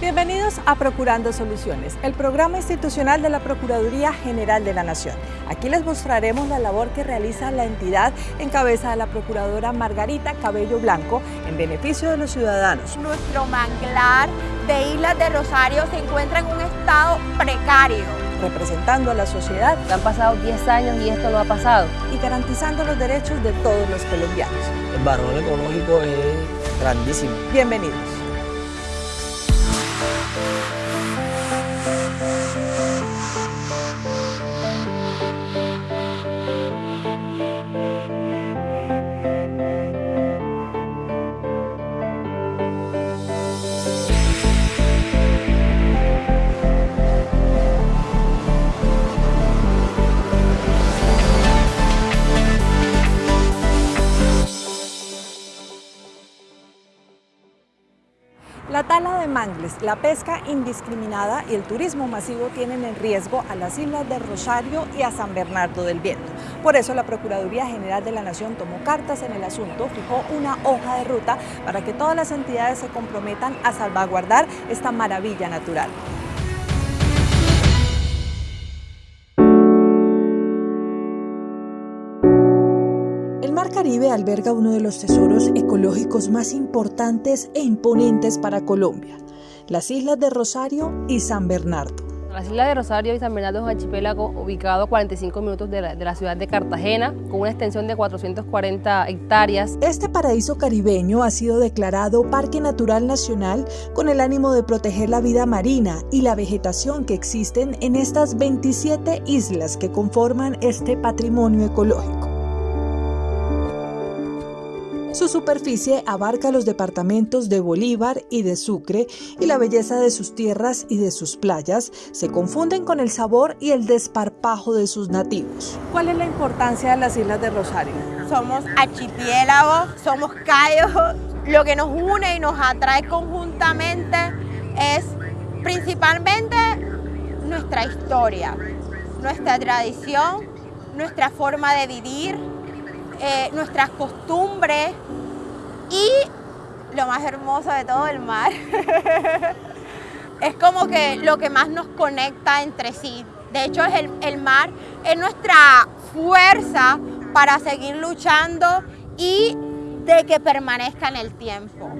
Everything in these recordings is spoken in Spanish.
Bienvenidos a Procurando Soluciones, el programa institucional de la Procuraduría General de la Nación. Aquí les mostraremos la labor que realiza la entidad en cabeza de la Procuradora Margarita Cabello Blanco en beneficio de los ciudadanos. Nuestro manglar de Islas de Rosario se encuentra en un estado precario. Representando a la sociedad. Han pasado 10 años y esto no ha pasado. Y garantizando los derechos de todos los colombianos. El valor ecológico es grandísimo. Bienvenidos. Mangles, la pesca indiscriminada y el turismo masivo tienen en riesgo a las islas de Rosario y a San Bernardo del Viento. Por eso la Procuraduría General de la Nación tomó cartas en el asunto, fijó una hoja de ruta para que todas las entidades se comprometan a salvaguardar esta maravilla natural. Mar Caribe alberga uno de los tesoros ecológicos más importantes e imponentes para Colombia, las islas de Rosario y San Bernardo. Las islas de Rosario y San Bernardo es un archipiélago ubicado a 45 minutos de la, de la, ciudad de Cartagena, con una extensión de 440 hectáreas. Este paraíso caribeño ha sido declarado Parque Natural Nacional con el ánimo de proteger la vida marina y la vegetación que existen en estas 27 islas que conforman este patrimonio ecológico. Su superficie abarca los departamentos de Bolívar y de Sucre y la belleza de sus tierras y de sus playas se confunden con el sabor y el desparpajo de sus nativos. ¿Cuál es la importancia de las Islas de Rosario? Somos archipiélagos, somos cayos, lo que nos une y nos atrae conjuntamente es principalmente nuestra historia, nuestra tradición, nuestra forma de vivir, eh, nuestras costumbres y lo más hermoso de todo, el mar. es como que lo que más nos conecta entre sí. De hecho, es el, el mar es nuestra fuerza para seguir luchando y de que permanezca en el tiempo.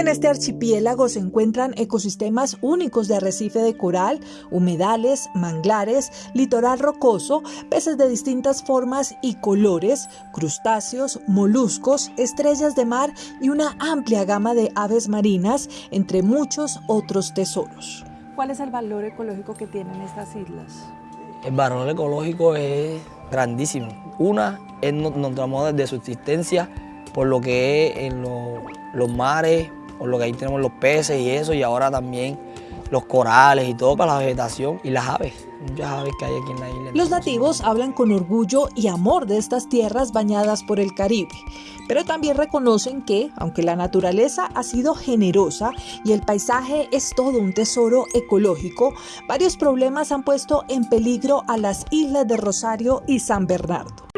En este archipiélago se encuentran ecosistemas únicos de arrecife de coral, humedales, manglares, litoral rocoso, peces de distintas formas y colores, crustáceos, moluscos, estrellas de mar y una amplia gama de aves marinas, entre muchos otros tesoros. ¿Cuál es el valor ecológico que tienen estas islas? El valor ecológico es grandísimo. Una es nuestro modo de subsistencia por lo que es en lo, los mares, por lo que ahí tenemos los peces y eso, y ahora también los corales y todo para la vegetación y las aves, muchas aves que hay aquí en la isla. Los nativos hablan con orgullo y amor de estas tierras bañadas por el Caribe, pero también reconocen que, aunque la naturaleza ha sido generosa y el paisaje es todo un tesoro ecológico, varios problemas han puesto en peligro a las islas de Rosario y San Bernardo.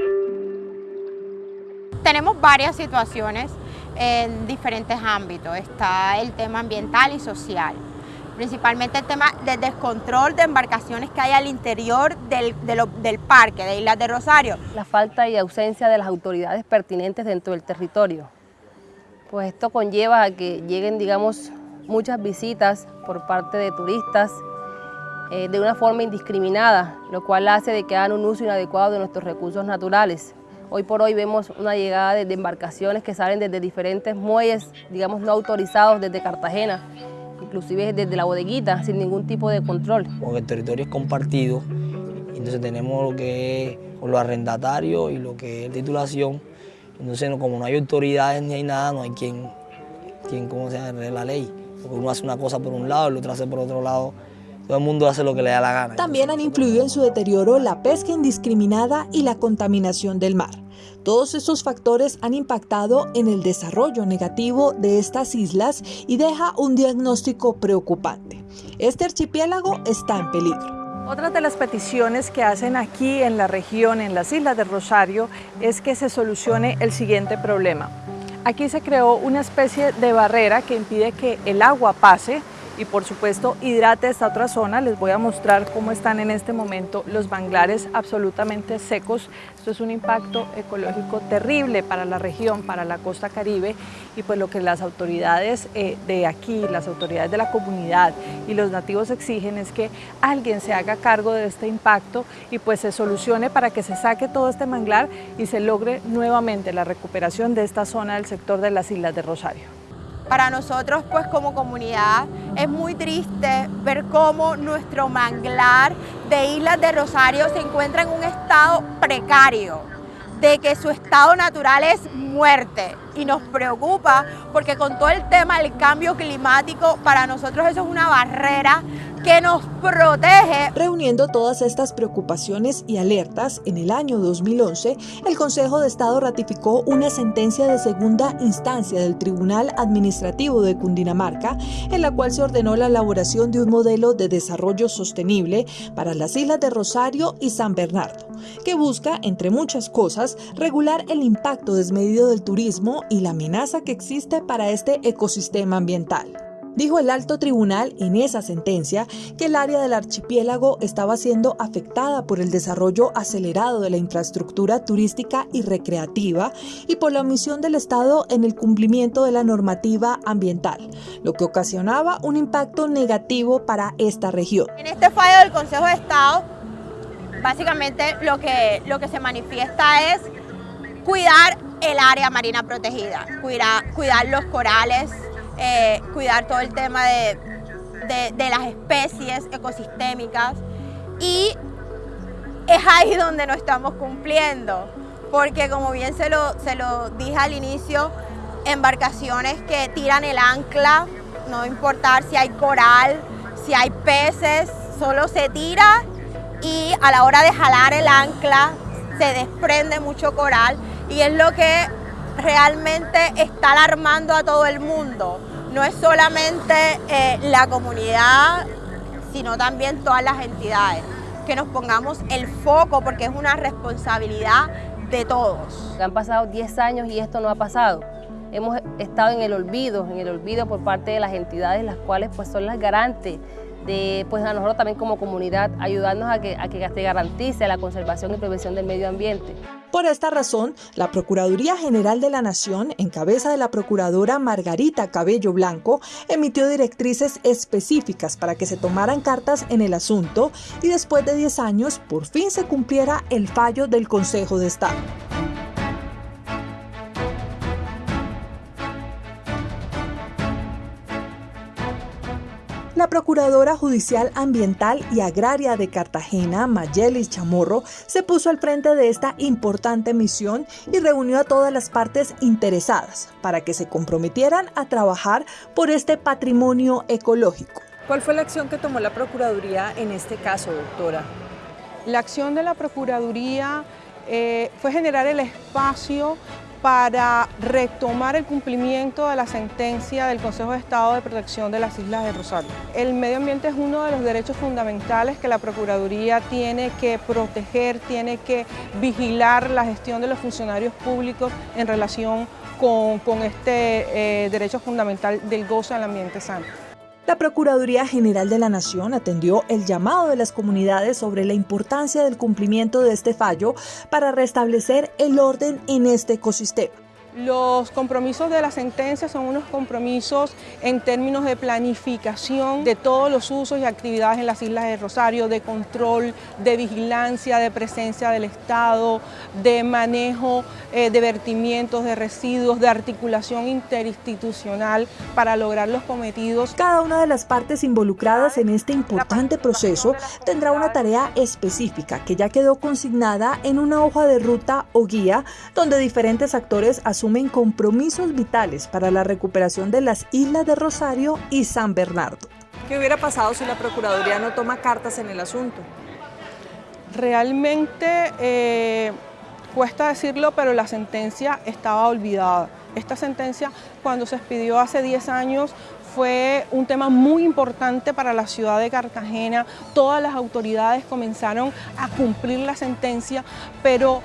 Tenemos varias situaciones en diferentes ámbitos. Está el tema ambiental y social, principalmente el tema del descontrol de embarcaciones que hay al interior del, del parque de Islas de Rosario. La falta y ausencia de las autoridades pertinentes dentro del territorio. Pues esto conlleva a que lleguen, digamos, muchas visitas por parte de turistas eh, de una forma indiscriminada, lo cual hace de que hagan un uso inadecuado de nuestros recursos naturales. Hoy por hoy vemos una llegada de, embarcaciones que salen desde diferentes muelles, digamos, no autorizados desde Cartagena, inclusive desde la bodeguita, sin ningún tipo de control. Porque el territorio es compartido, entonces tenemos lo que es los arrendatarios y lo que es titulación. Entonces, como no hay autoridades ni hay nada, no hay quien, quien ¿cómo se llama?, la ley. Porque uno hace una cosa por un lado, el otro hace por otro lado. Todo el mundo hace lo que le da la gana. También han influido en su deterioro la pesca indiscriminada y la contaminación del mar. Todos estos factores han impactado en el desarrollo negativo de estas islas y deja un diagnóstico preocupante. Este archipiélago está en peligro. Otra de las peticiones que hacen aquí en la región, en las Islas de Rosario, es que se solucione el siguiente problema. Aquí se creó una especie de barrera que impide que el agua pase y por supuesto hidrate esta otra zona. Les voy a mostrar cómo están en este momento los manglares absolutamente secos. Esto es un impacto ecológico terrible para la región, para la costa caribe y pues lo que las autoridades eh, de aquí, las autoridades de la comunidad y los nativos exigen es que alguien se haga cargo de este impacto y pues se solucione para que se saque todo este manglar y se logre nuevamente la recuperación de esta zona del sector de las Islas de Rosario. Para nosotros, pues como comunidad, es muy triste ver cómo nuestro manglar de Islas de Rosario se encuentra en un estado precario, de que su estado natural es muerte. Y nos preocupa porque con todo el tema del cambio climático, para nosotros eso es una barrera que nos protege. Reuniendo todas estas preocupaciones y alertas, en el año 2011, el Consejo de Estado ratificó una sentencia de segunda instancia del Tribunal Administrativo de Cundinamarca, en la cual se ordenó la elaboración de un modelo de desarrollo sostenible para las islas de Rosario y San Bernardo, que busca, entre muchas cosas, regular el impacto desmedido del turismo y la amenaza que existe para este ecosistema ambiental. Dijo el alto tribunal en esa sentencia que el área del archipiélago estaba siendo afectada por el desarrollo acelerado de la infraestructura turística y recreativa y por la omisión del Estado en el cumplimiento de la normativa ambiental, lo que ocasionaba un impacto negativo para esta región. En este fallo del Consejo de Estado, básicamente lo que, lo que se manifiesta es cuidar el área marina protegida, cuidar, cuidar los corales, eh, cuidar todo el tema de, las especies ecosistémicas y es ahí donde no estamos cumpliendo, porque como bien se lo, se lo dije al inicio, embarcaciones que tiran el ancla, no importar si hay coral, si hay peces, solo se tira y a la hora de jalar el ancla se desprende mucho coral y es lo que realmente está alarmando a todo el mundo. No es solamente eh, la comunidad, sino también todas las entidades. Que nos pongamos el foco porque es una responsabilidad de todos. Han pasado 10 años y esto no ha pasado. Hemos estado en el olvido, en el olvido por parte de las entidades, las cuales pues son las garantes de pues a nosotros también como comunidad ayudarnos a que, a que se garantice la conservación y prevención del medio ambiente. Por esta razón, la Procuraduría General de la Nación, en cabeza de la Procuradora Margarita Cabello Blanco, emitió directrices específicas para que se tomaran cartas en el asunto y después de 10 años por fin se cumpliera el fallo del Consejo de Estado. Procuradora Judicial Ambiental y Agraria de Cartagena, Mayelis Chamorro, se puso al frente de esta importante misión y reunió a todas las partes interesadas para que se comprometieran a trabajar por este patrimonio ecológico. ¿Cuál fue la acción que tomó la Procuraduría en este caso, doctora? La acción de la Procuraduría eh, fue generar el espacio para retomar el cumplimiento de la sentencia del Consejo de Estado de Protección de las Islas de Rosario. El medio ambiente es uno de los derechos fundamentales que la Procuraduría tiene que proteger, tiene que vigilar la gestión de los funcionarios públicos en relación con, este eh, derecho fundamental del gozo del ambiente sano. La Procuraduría General de la Nación atendió el llamado de las comunidades sobre la importancia del cumplimiento de este fallo para restablecer el orden en este ecosistema. Los compromisos de la sentencia son unos compromisos en términos de planificación de todos los usos y actividades en las Islas de Rosario, de control, de vigilancia, de presencia del Estado, de manejo eh, de vertimientos, de residuos, de articulación interinstitucional para lograr los cometidos. Cada una de las partes involucradas en este importante proceso tendrá una tarea específica que ya quedó consignada en una hoja de ruta o guía donde diferentes actores asumen compromisos vitales para la recuperación de las islas de Rosario y San Bernardo. ¿Qué hubiera pasado si la Procuraduría no toma cartas en el asunto? Realmente eh, cuesta decirlo, pero la sentencia estaba olvidada. Esta sentencia, cuando se expidió hace 10 años, fue un tema muy importante para la ciudad de Cartagena. Todas las autoridades comenzaron a cumplir la sentencia, pero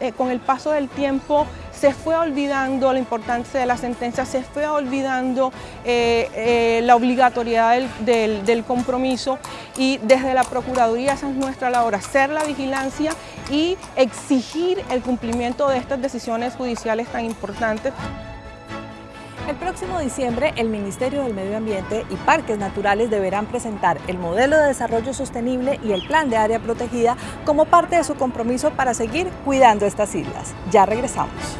eh, con el paso del tiempo se fue olvidando la importancia de la sentencia, se fue olvidando eh, eh, la obligatoriedad del, del, compromiso y desde la Procuraduría esa es nuestra labor, hacer la vigilancia y exigir el cumplimiento de estas decisiones judiciales tan importantes. El próximo diciembre, el Ministerio del Medio Ambiente y Parques Naturales deberán presentar el modelo de desarrollo sostenible y el plan de área protegida como parte de su compromiso para seguir cuidando estas islas. Ya regresamos.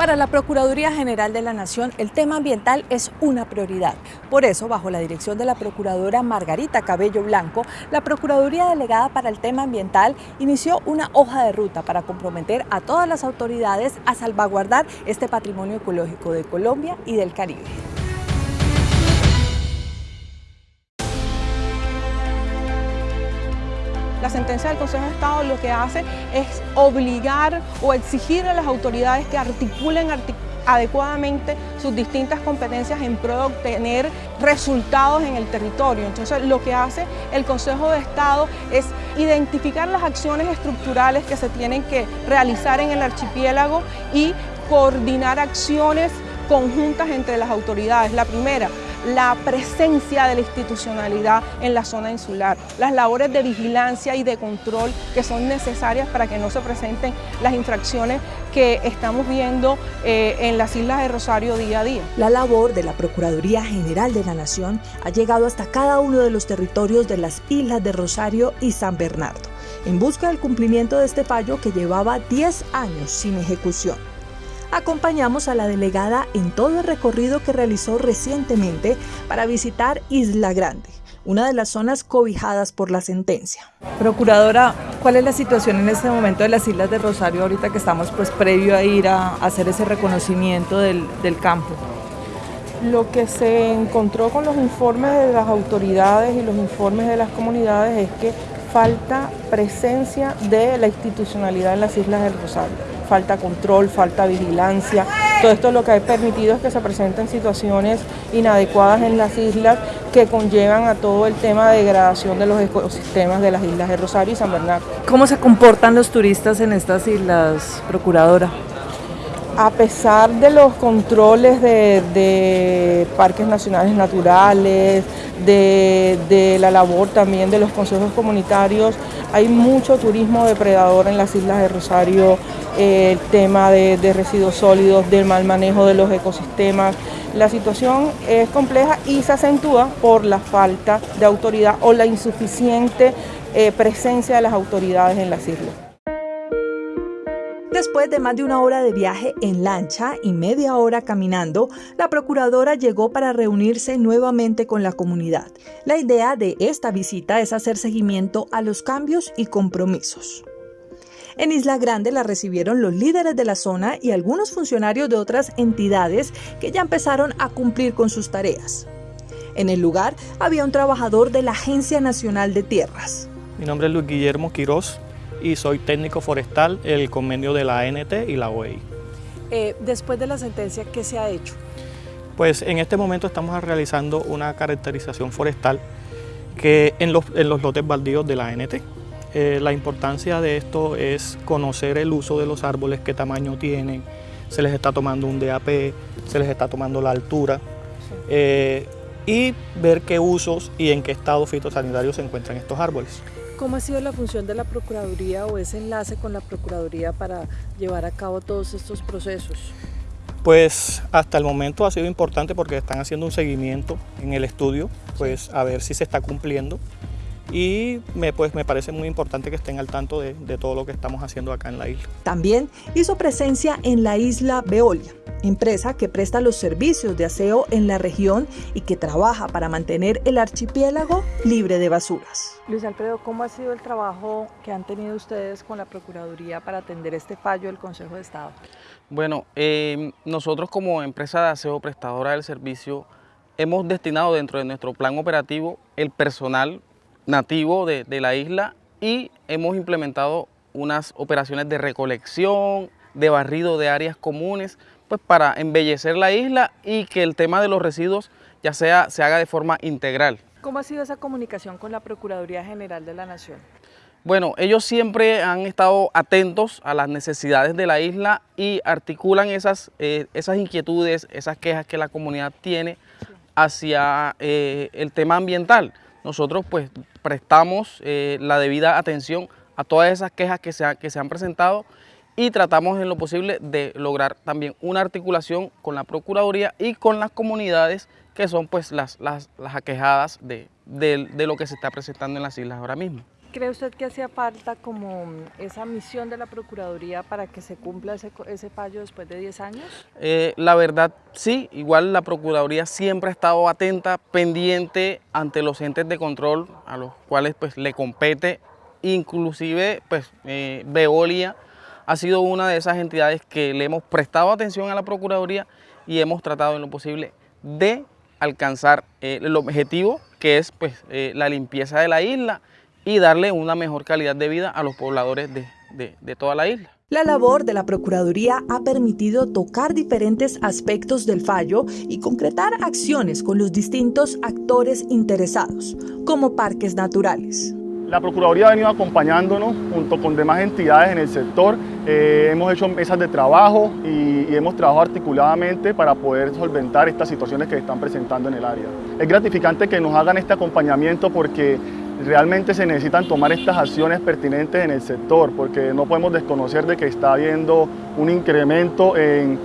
Para la Procuraduría General de la Nación, el tema ambiental es una prioridad. Por eso, bajo la dirección de la Procuradora Margarita Cabello Blanco, la Procuraduría Delegada para el Tema Ambiental inició una hoja de ruta para comprometer a todas las autoridades a salvaguardar este patrimonio ecológico de Colombia y del Caribe. La sentencia del Consejo de Estado lo que hace es obligar o exigir a las autoridades que articulen adecuadamente sus distintas competencias en pro de obtener resultados en el territorio. Entonces lo que hace el Consejo de Estado es identificar las acciones estructurales que se tienen que realizar en el archipiélago y coordinar acciones conjuntas entre las autoridades. La primera, la presencia de la institucionalidad en la zona insular, las labores de vigilancia y de control que son necesarias para que no se presenten las infracciones que estamos viendo eh, en las islas de Rosario día a día. La labor de la Procuraduría General de la Nación ha llegado hasta cada uno de los territorios de las islas de Rosario y San Bernardo, en busca del cumplimiento de este fallo que llevaba 10 años sin ejecución acompañamos a la delegada en todo el recorrido que realizó recientemente para visitar Isla Grande, una de las zonas cobijadas por la sentencia. Procuradora, ¿cuál es la situación en este momento de las Islas de Rosario ahorita que estamos pues previo a ir a hacer ese reconocimiento del, del campo? Lo que se encontró con los informes de las autoridades y los informes de las comunidades es que falta presencia de la institucionalidad en las Islas del Rosario falta control, falta vigilancia. Todo esto lo que ha permitido es que se presenten situaciones inadecuadas en las islas que conllevan a todo el tema de degradación de los ecosistemas de las islas de Rosario y San Bernardo. ¿Cómo se comportan los turistas en estas islas, Procuradora? A pesar de los controles de, parques nacionales naturales, de la labor también de los consejos comunitarios, hay mucho turismo depredador en las islas de Rosario, el tema de, residuos sólidos, del mal manejo de los ecosistemas. La situación es compleja y se acentúa por la falta de autoridad o la insuficiente eh, presencia de las autoridades en las islas. Después de más de una hora de viaje en lancha y media hora caminando, la procuradora llegó para reunirse nuevamente con la comunidad. La idea de esta visita es hacer seguimiento a los cambios y compromisos. En Isla Grande la recibieron los líderes de la zona y algunos funcionarios de otras entidades que ya empezaron a cumplir con sus tareas. En el lugar había un trabajador de la Agencia Nacional de Tierras. Mi nombre es Luis Guillermo Quirós y soy técnico forestal el convenio de la ANT y la OEI. Eh, después de la sentencia, ¿qué se ha hecho? Pues en este momento estamos realizando una caracterización forestal que en los, en los lotes baldíos de la ANT. Eh, la importancia de esto es conocer el uso de los árboles, qué tamaño tienen, se les está tomando un DAP, se les está tomando la altura eh, y ver qué usos y en qué estado fitosanitario se encuentran estos árboles. ¿Cómo ha sido la función de la Procuraduría o ese enlace con la Procuraduría para llevar a cabo todos estos procesos? Pues hasta el momento ha sido importante porque están haciendo un seguimiento en el estudio, pues a ver si se está cumpliendo y me, pues, me parece muy importante que estén al tanto de, de, todo lo que estamos haciendo acá en la isla. También hizo presencia en la isla Veolia, empresa que presta los servicios de aseo en la región y que trabaja para mantener el archipiélago libre de basuras. Luis Alfredo, ¿cómo ha sido el trabajo que han tenido ustedes con la Procuraduría para atender este fallo del Consejo de Estado? Bueno, eh, nosotros como empresa de aseo prestadora del servicio hemos destinado dentro de nuestro plan operativo el personal nativo de, de la isla y hemos implementado unas operaciones de recolección, de barrido de áreas comunes, pues para embellecer la isla y que el tema de los residuos ya sea, se haga de forma integral. ¿Cómo ha sido esa comunicación con la Procuraduría General de la Nación? Bueno, ellos siempre han estado atentos a las necesidades de la isla y articulan esas, eh, esas inquietudes, esas quejas que la comunidad tiene hacia eh, el tema ambiental. Nosotros pues prestamos eh, la debida atención a todas esas quejas que se, que se han presentado y tratamos en lo posible de lograr también una articulación con la Procuraduría y con las comunidades que son pues las, las, las aquejadas de, de, de lo que se está presentando en las islas ahora mismo. ¿Cree usted que hacía falta como esa misión de la Procuraduría para que se cumpla ese, fallo después de 10 años? Eh, la verdad sí, igual la Procuraduría siempre ha estado atenta, pendiente ante los entes de control a los cuales pues le compete, inclusive pues eh, Veolia ha sido una de esas entidades que le hemos prestado atención a la Procuraduría y hemos tratado en lo posible de alcanzar eh, el objetivo que es pues eh, la limpieza de la isla y darle una mejor calidad de vida a los pobladores de, de, de toda la isla. La labor de la Procuraduría ha permitido tocar diferentes aspectos del fallo y concretar acciones con los distintos actores interesados, como parques naturales. La Procuraduría ha venido acompañándonos junto con demás entidades en el sector. Eh, hemos hecho mesas de trabajo y, y, hemos trabajado articuladamente para poder solventar estas situaciones que se están presentando en el área. Es gratificante que nos hagan este acompañamiento porque realmente se necesitan tomar estas acciones pertinentes en el sector porque no podemos desconocer de que está habiendo un incremento en,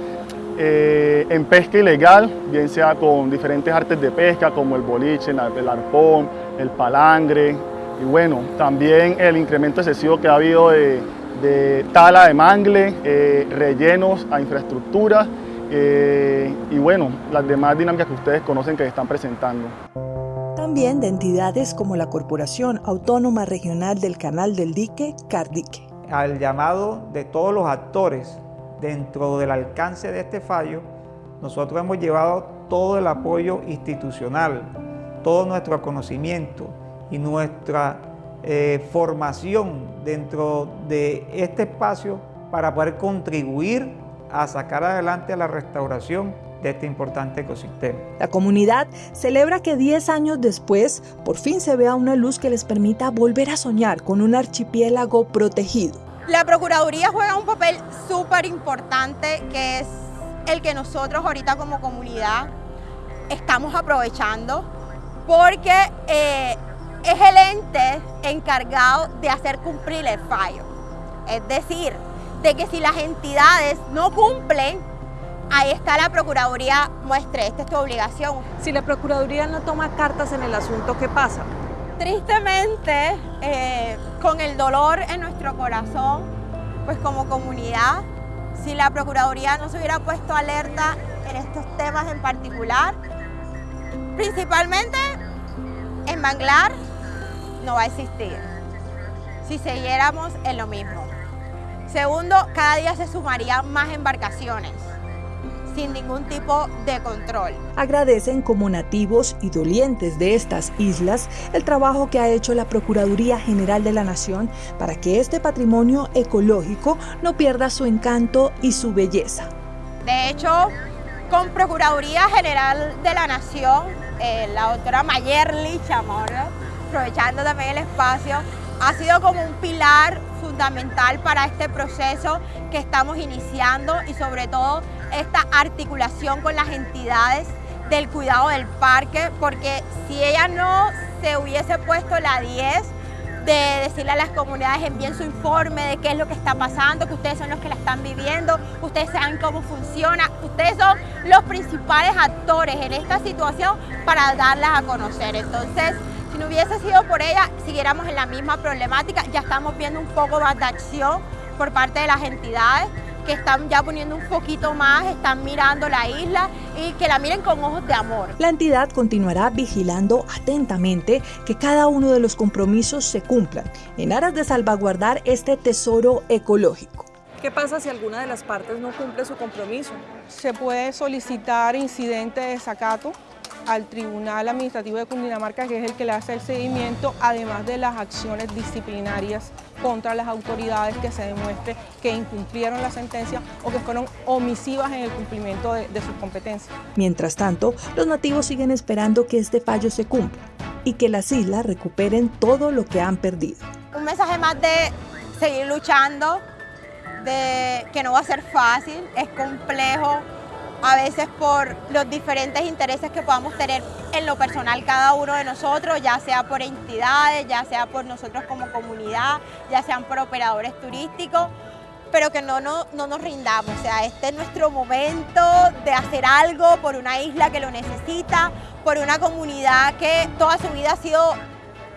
eh, en pesca ilegal, bien sea con diferentes artes de pesca como el boliche, el arpón, el palangre, y bueno, también el incremento excesivo que ha habido de, de tala de mangle, eh, rellenos a infraestructuras eh, y bueno, las demás dinámicas que ustedes conocen que se están presentando. También de entidades como la Corporación Autónoma Regional del Canal del Dique, Cardique. Al llamado de todos los actores dentro del alcance de este fallo, nosotros hemos llevado todo el apoyo institucional, todo nuestro conocimiento, y nuestra eh, formación dentro de este espacio para poder contribuir a sacar adelante la restauración de este importante ecosistema. La comunidad celebra que 10 años después por fin se vea una luz que les permita volver a soñar con un archipiélago protegido. La Procuraduría juega un papel súper importante que es el que nosotros ahorita como comunidad estamos aprovechando porque eh, es el ente encargado de hacer cumplir el fallo. Es decir, de que si las entidades no cumplen, ahí está la Procuraduría, muestre, esta es tu obligación. Si la Procuraduría no toma cartas en el asunto, ¿qué pasa? Tristemente, eh, con el dolor en nuestro corazón, pues como comunidad, si la Procuraduría no se hubiera puesto alerta en estos temas en particular, principalmente en Manglar, no va a existir si siguiéramos en lo mismo. Segundo, cada día se sumarían más embarcaciones sin ningún tipo de control. Agradecen como nativos y dolientes de estas islas el trabajo que ha hecho la Procuraduría General de la Nación para que este patrimonio ecológico no pierda su encanto y su belleza. De hecho, con Procuraduría General de la Nación, eh, la doctora Mayerly Chamorro, aprovechando también el espacio, ha sido como un pilar fundamental para este proceso que estamos iniciando y sobre todo esta articulación con las entidades del cuidado del parque, porque si ella no se hubiese puesto la 10 de decirle a las comunidades envíen su informe de qué es lo que está pasando, que ustedes son los que la están viviendo, ustedes saben cómo funciona, ustedes son los principales actores en esta situación para darlas a conocer. Entonces, si no hubiese sido por ella, siguiéramos en la misma problemática. Ya estamos viendo un poco más de acción por parte de las entidades que están ya poniendo un poquito más, están mirando la isla y que la miren con ojos de amor. La entidad continuará vigilando atentamente que cada uno de los compromisos se cumplan en aras de salvaguardar este tesoro ecológico. ¿Qué pasa si alguna de las partes no cumple su compromiso? Se puede solicitar incidente de desacato al Tribunal Administrativo de Cundinamarca, que es el que le hace el seguimiento, además de las acciones disciplinarias contra las autoridades que se demuestre que incumplieron la sentencia o que fueron omisivas en el cumplimiento de, de sus competencias. Mientras tanto, los nativos siguen esperando que este fallo se cumpla y que las islas recuperen todo lo que han perdido. Un mensaje más de seguir luchando, de que no va a ser fácil, es complejo, a veces por los diferentes intereses que podamos tener en lo personal cada uno de nosotros, ya sea por entidades, ya sea por nosotros como comunidad, ya sean por operadores turísticos, pero que no, no, no nos rindamos. O sea, este es nuestro momento de hacer algo por una isla que lo necesita, por una comunidad que toda su vida ha sido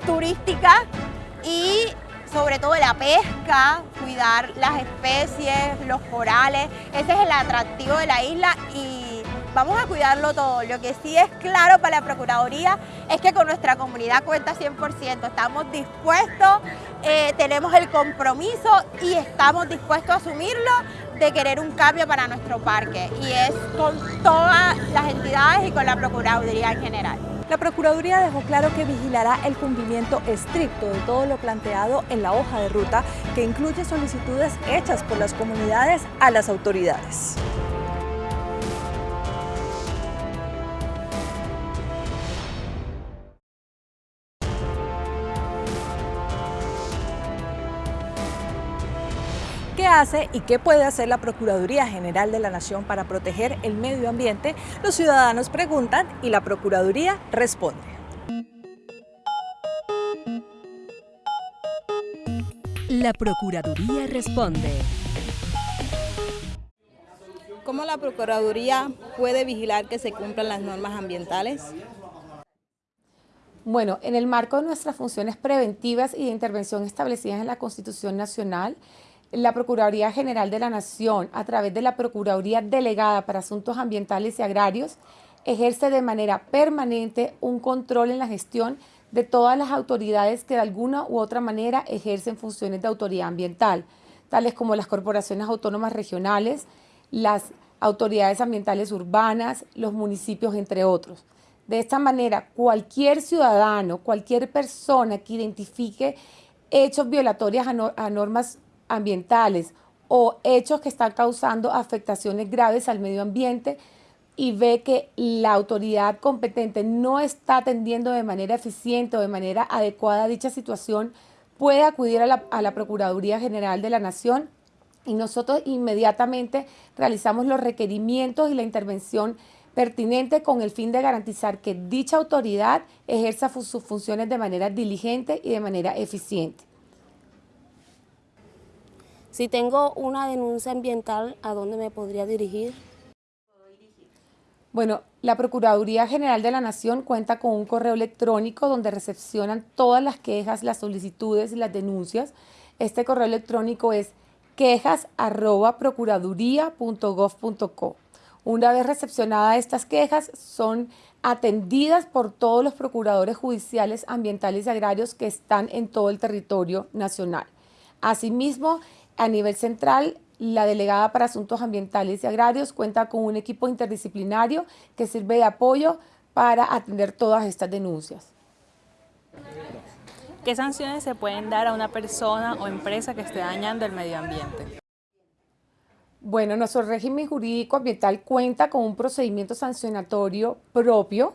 turística y sobre todo la pesca, cuidar las especies, los corales, ese es el atractivo de la isla y vamos a cuidarlo todo. Lo que sí es claro para la Procuraduría es que con nuestra comunidad cuenta 100%, estamos dispuestos, eh, tenemos el compromiso y estamos dispuestos a asumirlo de querer un cambio para nuestro parque y es con todas las entidades y con la Procuraduría en general. La Procuraduría dejó claro que vigilará el cumplimiento estricto de todo lo planteado en la hoja de ruta que incluye solicitudes hechas por las comunidades a las autoridades. Hace y qué puede hacer la Procuraduría General de la Nación para proteger el medio ambiente? Los ciudadanos preguntan y la Procuraduría responde. La Procuraduría responde. ¿Cómo la Procuraduría puede vigilar que se cumplan las normas ambientales? Bueno, en el marco de nuestras funciones preventivas y de intervención establecidas en la Constitución Nacional, la Procuraduría General de la Nación, a través de la Procuraduría Delegada para Asuntos Ambientales y Agrarios, ejerce de manera permanente un control en la gestión de todas las autoridades que de alguna u otra manera ejercen funciones de autoridad ambiental, tales como las corporaciones autónomas regionales, las autoridades ambientales urbanas, los municipios, entre otros. De esta manera, cualquier ciudadano, cualquier persona que identifique hechos violatorios a, normas ambientales o hechos que están causando afectaciones graves al medio ambiente y ve que la autoridad competente no está atendiendo de manera eficiente o de manera adecuada dicha situación, puede acudir a la, a la Procuraduría General de la Nación y nosotros inmediatamente realizamos los requerimientos y la intervención pertinente con el fin de garantizar que dicha autoridad ejerza sus funciones de manera diligente y de manera eficiente. Si tengo una denuncia ambiental, ¿a dónde me podría dirigir? Bueno, la Procuraduría General de la Nación cuenta con un correo electrónico donde recepcionan todas las quejas, las solicitudes y las denuncias. Este correo electrónico es quejas@procuraduría.gov.co. Una vez recepcionadas estas quejas, son atendidas por todos los procuradores judiciales ambientales y agrarios que están en todo el territorio nacional. Asimismo, a nivel central, la delegada para asuntos ambientales y agrarios cuenta con un equipo interdisciplinario que sirve de apoyo para atender todas estas denuncias. ¿Qué sanciones se pueden dar a una persona o empresa que esté dañando el medio ambiente? Bueno, nuestro régimen jurídico ambiental cuenta con un procedimiento sancionatorio propio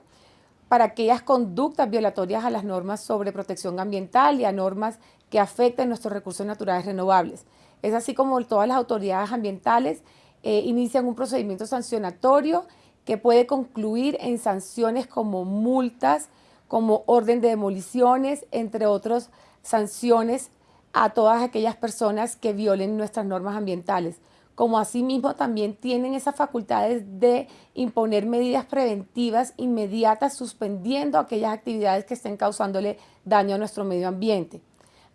para aquellas conductas violatorias a las normas sobre protección ambiental y a normas que afecten nuestros recursos naturales renovables. Es así como todas las autoridades ambientales eh, inician un procedimiento sancionatorio que puede concluir en sanciones como multas, como orden de demoliciones, entre otras sanciones a todas aquellas personas que violen nuestras normas ambientales. Como asimismo también tienen esas facultades de imponer medidas preventivas inmediatas suspendiendo aquellas actividades que estén causándole daño a nuestro medio ambiente.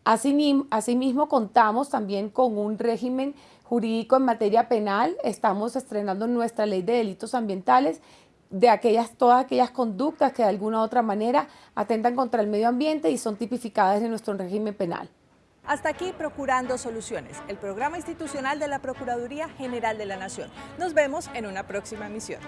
Asimismo, contamos también con un régimen jurídico en materia penal. Estamos estrenando nuestra ley de delitos ambientales de aquellas, todas aquellas conductas que de alguna u otra manera atentan contra el medio ambiente y son tipificadas en nuestro régimen penal. Hasta aquí Procurando Soluciones, el programa institucional de la Procuraduría General de la Nación. Nos vemos en una próxima emisión.